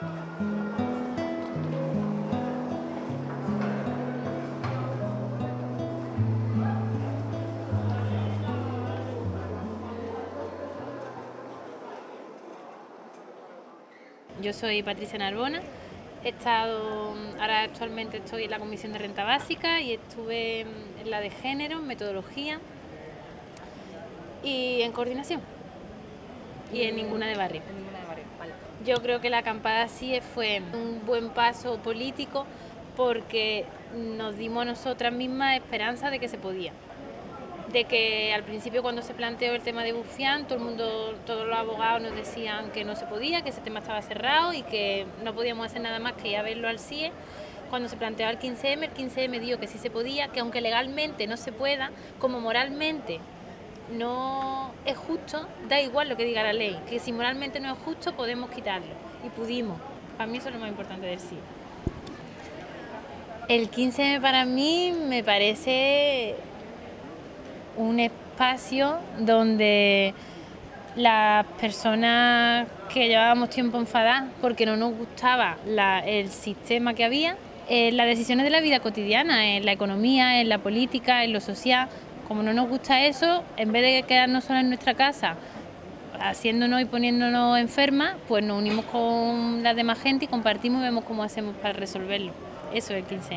Yo soy Patricia Narbona, he estado, ahora actualmente estoy en la Comisión de Renta Básica y estuve en la de Género, Metodología y en Coordinación y en ninguna de barrio. Yo creo que la acampada sí fue un buen paso político porque nos dimos a nosotras mismas esperanza de que se podía de que al principio cuando se planteó el tema de Bufián, todo el mundo, todos los abogados nos decían que no se podía, que ese tema estaba cerrado y que no podíamos hacer nada más que ir a verlo al CIE. Cuando se planteó el 15M, el 15M dijo que sí se podía, que aunque legalmente no se pueda, como moralmente no es justo, da igual lo que diga la ley, que si moralmente no es justo podemos quitarlo y pudimos. Para mí eso es lo más importante del CIE. El 15M para mí me parece un espacio donde las personas que llevábamos tiempo enfadadas porque no nos gustaba el sistema que había, eh, las decisiones de la vida cotidiana, en la economía, en la política, en lo social, como no nos gusta eso, en vez de quedarnos solas en nuestra casa, haciéndonos y poniéndonos enfermas, pues nos unimos con la demás gente y compartimos y vemos cómo hacemos para resolverlo. Eso es el 15